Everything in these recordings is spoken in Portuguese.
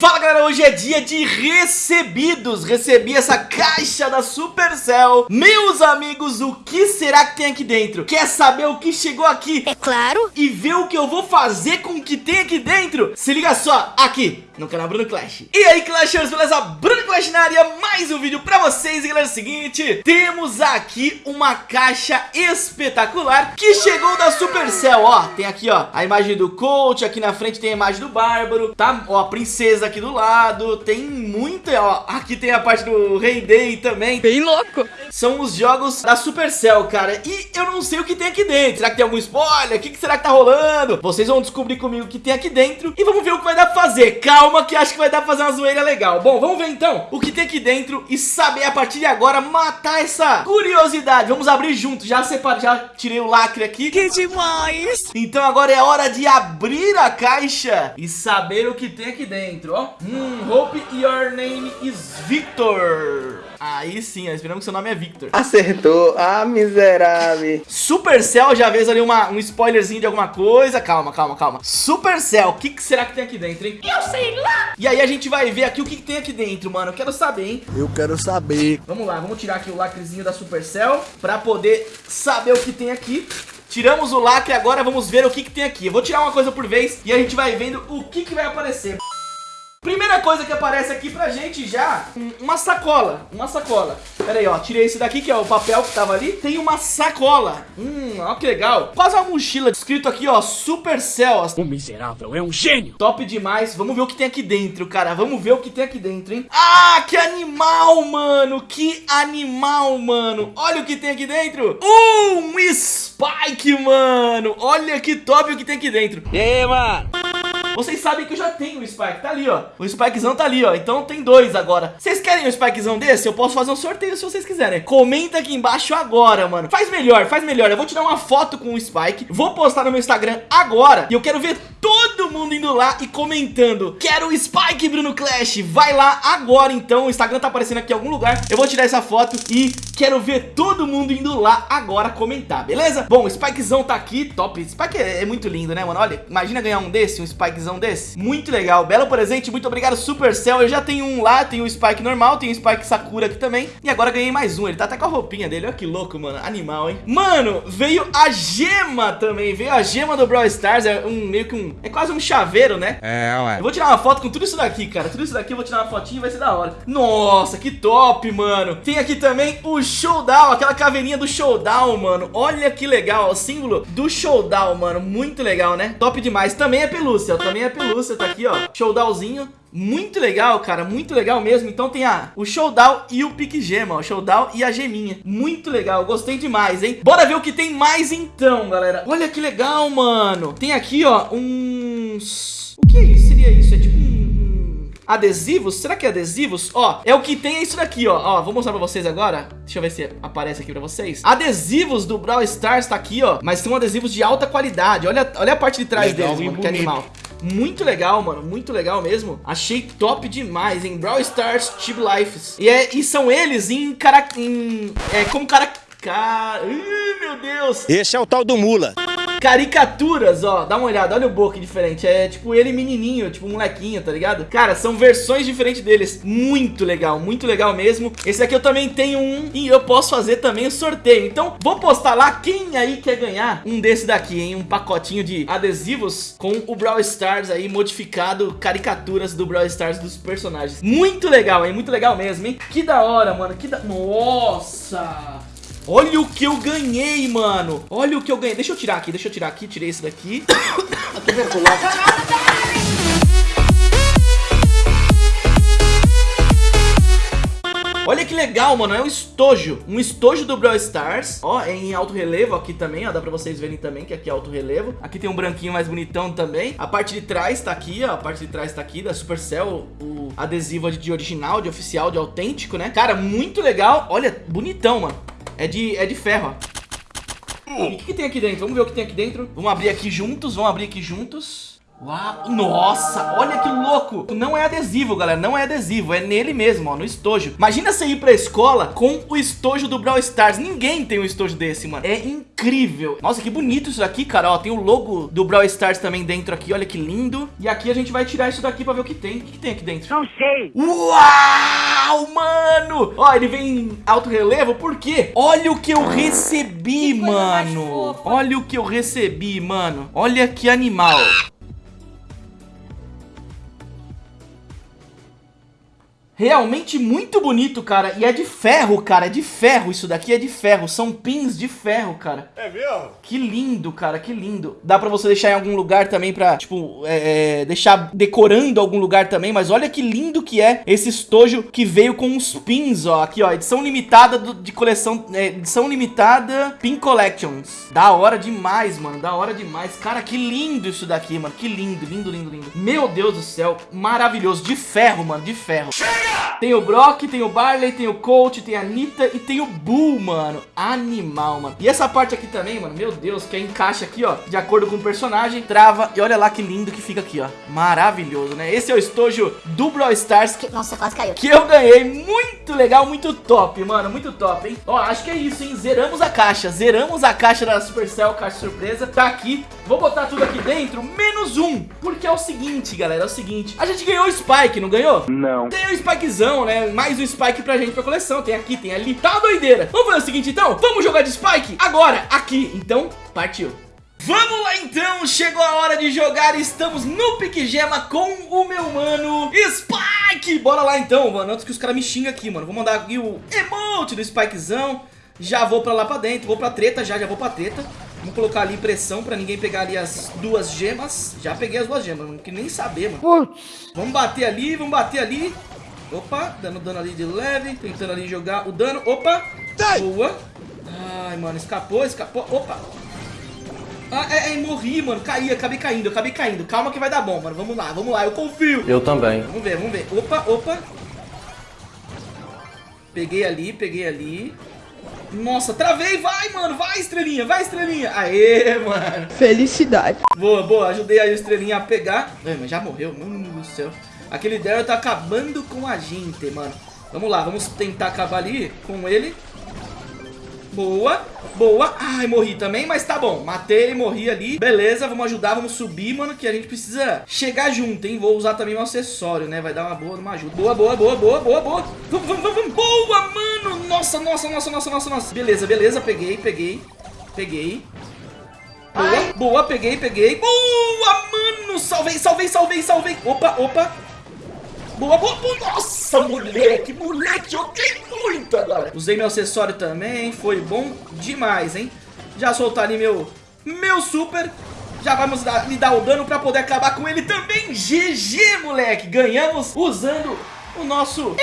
Fala galera, hoje é dia de recebidos Recebi essa caixa da Supercell Meus amigos, o que será que tem aqui dentro? Quer saber o que chegou aqui? É claro E ver o que eu vou fazer com o que tem aqui dentro? Se liga só, aqui no canal Bruno Clash E aí Clashers, beleza? Bruno Clash na área, mais um vídeo pra vocês E galera, é o seguinte, temos aqui uma caixa espetacular Que chegou da Supercell, ó Tem aqui ó, a imagem do coach Aqui na frente tem a imagem do Bárbaro Tá, ó, a princesa aqui do lado, tem muita, ó, aqui tem a parte do Rei Day também. Bem louco. São os jogos da Supercell, cara, e eu não sei o que tem aqui dentro. Será que tem algum spoiler? O que, que será que tá rolando? Vocês vão descobrir comigo o que tem aqui dentro e vamos ver o que vai dar pra fazer. Calma que acho que vai dar pra fazer uma zoeira legal. Bom, vamos ver então o que tem aqui dentro e saber a partir de agora matar essa curiosidade. Vamos abrir junto, já separei, já tirei o lacre aqui. Que demais! Então agora é hora de abrir a caixa e saber o que tem aqui dentro, ó. Hum, hope your name is Victor. Aí sim, esperamos que seu nome é Victor. Acertou, ah, miserável. Supercell, já vês ali uma, um spoilerzinho de alguma coisa. Calma, calma, calma. Supercell, o que, que, será que tem aqui dentro, hein? Eu sei lá. E aí a gente vai ver aqui o que, que, tem aqui dentro, mano. Eu quero saber, hein? Eu quero saber. Vamos lá, vamos tirar aqui o lacrezinho da Supercell pra poder saber o que tem aqui. Tiramos o lacre, agora vamos ver o que, que tem aqui. Eu vou tirar uma coisa por vez e a gente vai vendo o que, que vai aparecer. Primeira coisa que aparece aqui pra gente já, uma sacola, uma sacola. Pera aí, ó, tirei esse daqui que é o papel que tava ali. Tem uma sacola, hum, ó que legal. Quase uma mochila, escrito aqui, ó, Supercell. O miserável é um gênio. Top demais, vamos ver o que tem aqui dentro, cara. Vamos ver o que tem aqui dentro, hein. Ah, que animal, mano, que animal, mano. Olha o que tem aqui dentro. Um Spike, mano. Olha que top o que tem aqui dentro. E aí, mano? Vocês sabem que eu já tenho o Spike, tá ali, ó. O Spikezão tá ali, ó, então tem dois agora. Vocês querem um Spikezão desse? Eu posso fazer um sorteio se vocês quiserem. Comenta aqui embaixo agora, mano. Faz melhor, faz melhor. Eu vou tirar uma foto com o Spike. Vou postar no meu Instagram agora. E eu quero ver todo mundo indo lá e comentando. Quero o Spike, Bruno Clash. Vai lá agora, então. O Instagram tá aparecendo aqui em algum lugar. Eu vou tirar essa foto e quero ver todo mundo indo lá agora comentar, beleza? Bom, o Spikezão tá aqui, top. Spike é, é muito lindo, né, mano? Olha, imagina ganhar um desse, um Spikezão desse. Muito legal, belo presente, muito obrigado Supercell. Eu já tenho um lá, tenho o Spike normal, tenho o Spike Sakura aqui também. E agora ganhei mais um, ele tá até com a roupinha dele, olha que louco, mano, animal, hein. Mano, veio a gema também, veio a gema do Brawl Stars, é um meio que um, é quase um chaveiro, né. É, ué. Eu vou tirar uma foto com tudo isso daqui, cara, tudo isso daqui eu vou tirar uma fotinha e vai ser da hora. Nossa, que top, mano. Tem aqui também o Showdown, aquela caveirinha do Showdown, mano. Olha que legal, o símbolo do Showdown, mano, muito legal, né. Top demais, também é pelúcia, também também é pelúcia, tá aqui, ó. Showdownzinho. Muito legal, cara, muito legal mesmo Então tem a, o Showdown e o Pique Gema O Showdown e a geminha Muito legal, gostei demais, hein Bora ver o que tem mais então, galera Olha que legal, mano Tem aqui, ó, uns... O que é isso? Seria isso? É tipo um... Adesivos? Será que é adesivos? Ó, é o que tem é isso daqui, ó Ó, vou mostrar pra vocês agora Deixa eu ver se aparece aqui pra vocês Adesivos do Brawl Stars tá aqui, ó Mas são adesivos de alta qualidade Olha, olha a parte de trás Legal, deles, mano, que animal muito legal, mano, muito legal mesmo. Achei top demais, em Brawl Stars Chib Lives e, é, e são eles em cara... Em, é, como cara... Car... Ih, meu Deus. Esse é o tal do Mula. Caricaturas, ó, dá uma olhada, olha o boca diferente É tipo ele menininho, tipo um molequinho, tá ligado? Cara, são versões diferentes deles Muito legal, muito legal mesmo Esse aqui eu também tenho um E eu posso fazer também o sorteio Então, vou postar lá quem aí quer ganhar Um desse daqui, hein? Um pacotinho de adesivos Com o Brawl Stars aí modificado Caricaturas do Brawl Stars dos personagens Muito legal, hein? Muito legal mesmo, hein? Que da hora, mano Que da... Nossa... Olha o que eu ganhei, mano. Olha o que eu ganhei. Deixa eu tirar aqui, deixa eu tirar aqui Tirei esse daqui. Tuberculose Olha que legal, mano, é um estojo. Um estojo do Brawl Stars. Ó, é em alto relevo aqui também, ó. Dá pra vocês verem também que aqui é alto relevo. Aqui tem um branquinho mais bonitão também. A parte de trás tá aqui, ó. A parte de trás tá aqui da Supercell O adesivo de original, de oficial, de autêntico, né? Cara, muito legal. Olha, bonitão, mano É de, é de ferro, ó. O que, que tem aqui dentro? Vamos ver o que tem aqui dentro. Vamos abrir aqui juntos, vamos abrir aqui juntos Uau, nossa, olha que louco. Não é adesivo, galera, não é adesivo É nele mesmo, ó, no estojo. Imagina você ir pra escola com o estojo do Brawl Stars. Ninguém tem um estojo desse, mano. É incrível. Nossa, que bonito isso daqui, cara, ó Tem o logo do Brawl Stars também dentro aqui, olha que lindo. E aqui a gente vai tirar isso daqui pra ver o que tem. O que, que tem aqui dentro? Não sei. Uau, mano! Ó, ele vem em alto relevo, por quê? Olha o que eu recebi, Que mano. Olha o que eu recebi, mano. Olha que animal Realmente muito bonito, cara. E é de ferro, cara. É de ferro isso daqui, é de ferro. São pins de ferro, cara. É mesmo? Que lindo, cara, que lindo. Dá pra você deixar em algum lugar também pra, tipo, é, é, deixar decorando algum lugar também. Mas olha que lindo que é esse estojo que veio com os pins, ó. Aqui, ó, edição limitada do- de coleção, é, edição limitada Pin Collections. Da hora demais, mano, da hora demais. Cara, que lindo isso daqui, mano. Que lindo, lindo, lindo, lindo. Meu Deus do céu, maravilhoso. De ferro, mano, de ferro. Tem o Brock, tem o Barley, tem o Colt, tem a Nita e tem o Bull, mano. Animal, mano. E essa parte aqui também, mano, meu Deus, que encaixa aqui, ó, de acordo com o personagem, trava. E olha lá que lindo que fica aqui, ó. Maravilhoso, né? Esse é o estojo do Brawl Stars que, Nossa, quase caiu. que eu ganhei. Muito legal, muito top, mano. Muito top, hein? Ó, acho que é isso, hein? Zeramos a caixa. Zeramos a caixa da Supercell, caixa surpresa. Tá aqui. Vou botar tudo aqui dentro, menos um. Porque é o seguinte, galera, é o seguinte. A gente ganhou o Spike, não ganhou? Não. Tem o Spikezão, né? Mais um Spike pra gente pra coleção. Tem aqui, tem ali. Tá uma doideira. Vamos fazer o seguinte, então? Vamos jogar de Spike agora, aqui. Então, partiu. Vamos lá então, chegou a hora de jogar, estamos no Pique Gema com o meu mano Spike Bora lá então, mano, antes que os caras me xingam aqui, mano Vou mandar aqui o emote do Spikezão Já vou pra lá pra dentro, vou pra treta já, já vou pra treta Vamos colocar ali pressão pra ninguém pegar ali as duas gemas Já peguei as duas gemas, não queria nem saber, mano Vamos bater ali, vamos bater ali Opa, dando dano ali de leve Tentando ali jogar o dano, opa Boa Ai, mano, escapou, escapou, opa ah, é, é, morri, mano. Caí, acabei caindo, acabei caindo. Calma que vai dar bom, mano. Vamos lá, vamos lá, eu confio. Eu também. Vamos ver, vamos ver. Opa, opa. Peguei ali, peguei ali. Nossa, travei, vai, mano. Vai, estrelinha, vai, estrelinha. Aê, mano. Felicidade. Boa, boa. Ajudei aí o estrelinha a pegar. Ai, mas já morreu, mano do céu. Aquele Daryl tá acabando com a gente, mano. Vamos lá, vamos tentar acabar ali com ele. Boa, boa. Ai, morri também, mas tá bom. Matei, morri ali. Beleza, vamos ajudar, vamos subir, mano, que a gente precisa chegar junto, hein? Vou usar também um acessório, né? Vai dar uma boa, uma ajuda. Boa, boa, boa, boa, boa, boa. Vamos, vamos, vamos. Boa, mano. Nossa, nossa, nossa, nossa, nossa, nossa. Beleza, beleza. Peguei, peguei. Peguei. Boa, boa, peguei, peguei. Boa, mano. Salvei, salvei, salvei, salvei. Opa, opa. Boa, boa, boa. Nossa, moleque, moleque, joguei muito agora. Usei meu acessório também, foi bom demais, hein? Já soltar ali meu, meu super. Já vamos dar, me dar o dano pra poder acabar com ele também. GG, moleque. Ganhamos usando o nosso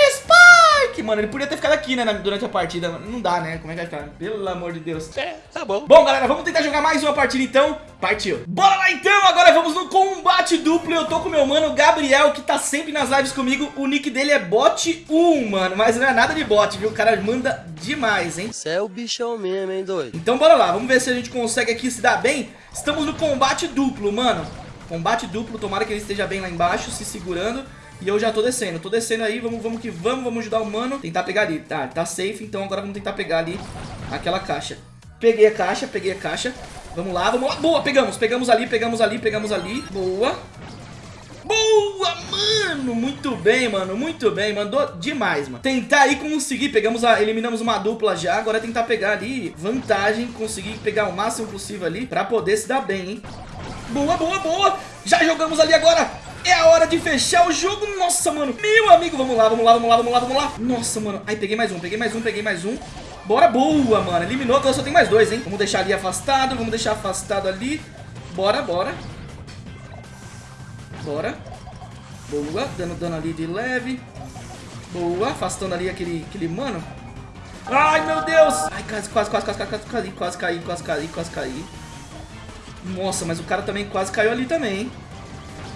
Spike. Mano, ele podia ter ficado aqui, né, durante a partida. Não dá, né? Como é que vai ficar? Pelo amor de Deus. É, tá bom. Bom, galera, vamos tentar jogar mais uma partida então. Partiu. Bora lá então, agora vamos no combate duplo. Eu tô com meu mano Gabriel, que tá sempre nas lives comigo. O nick dele é bot1, mano. Mas não é nada de bot, viu? O cara manda demais, hein? Você é o bichão mesmo, hein, doido? Então bora lá, vamos ver se a gente consegue aqui se dar bem. Estamos no combate duplo, mano. Combate duplo, tomara que ele esteja bem lá embaixo, se segurando. E eu já tô descendo, tô descendo aí, vamos, vamos que vamos, vamos ajudar o mano. Tentar pegar ali, tá, tá safe, então agora vamos tentar pegar ali aquela caixa. Peguei a caixa, peguei a caixa. Vamos lá, vamos lá. Boa, pegamos, pegamos ali, pegamos ali, pegamos ali. Boa. Boa, mano! Muito bem, mano, muito bem, mandou demais, mano. Tentar aí conseguir, pegamos a, eliminamos uma dupla já, agora é tentar pegar ali vantagem, conseguir pegar o máximo possível ali pra poder se dar bem, hein. Boa, boa, boa! Já jogamos ali agora! É a hora de fechar o jogo, nossa, mano. Meu amigo, vamos lá, vamos lá, vamos lá, vamos lá, vamos lá. Nossa, mano, aí peguei mais um, peguei mais um, peguei mais um. Bora, boa, mano, eliminou, agora só tem mais dois, hein. Vamos deixar ali afastado, vamos deixar afastado ali. Bora, bora. Bora. Boa, dando dano ali de leve. Boa, afastando ali aquele, aquele mano. Ai, meu Deus. Ai, quase, quase, quase, quase, quase, quase, quase caí, quase caí, quase caí. Nossa, mas o cara também quase caiu ali também,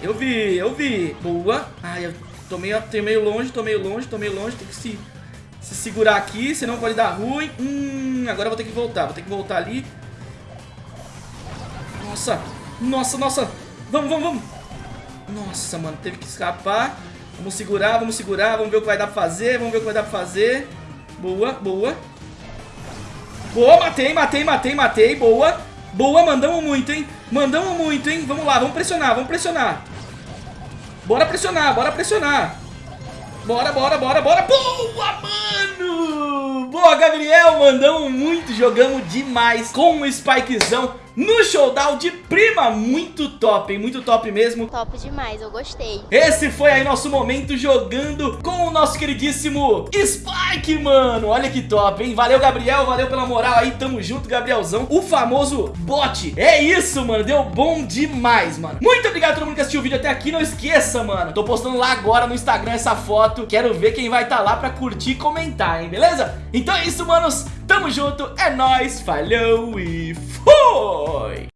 eu vi, eu vi. Boa. Ai, eu tô meio, tô meio longe, tô meio longe, tô meio longe. Tem que se, se segurar aqui, senão pode dar ruim. Hum, agora eu vou ter que voltar. Vou ter que voltar ali. Nossa. Nossa, nossa. Vamos, vamos, vamos. Nossa, mano, teve que escapar. Vamos segurar, vamos segurar, vamos ver o que vai dar pra fazer, vamos ver o que vai dar pra fazer. Boa, boa. Boa, matei, matei, matei, matei, boa. Boa, mandamos muito, hein? Mandamos muito, hein? Vamos lá, vamos pressionar, vamos pressionar. Bora pressionar, bora pressionar. Bora, bora, bora, bora. Boa, mano! Boa, Gabriel, mandamos muito, jogamos demais com o Spikezão no showdown de prima. Muito top, hein? Muito top mesmo. Top demais, eu gostei. Esse foi aí nosso momento jogando com o nosso queridíssimo Spike, mano. Olha que top, hein? Valeu, Gabriel. Valeu pela moral aí. Tamo junto, Gabrielzão. O famoso bot. É isso, mano. Deu bom demais, mano. Muito obrigado a todo mundo que assistiu o vídeo até aqui. Não esqueça, mano. Tô postando lá agora no Instagram essa foto. Quero ver quem vai estar tá lá pra curtir e comentar, hein? Beleza? Então é isso, manos. Tamo junto. É nóis. Falou e fui!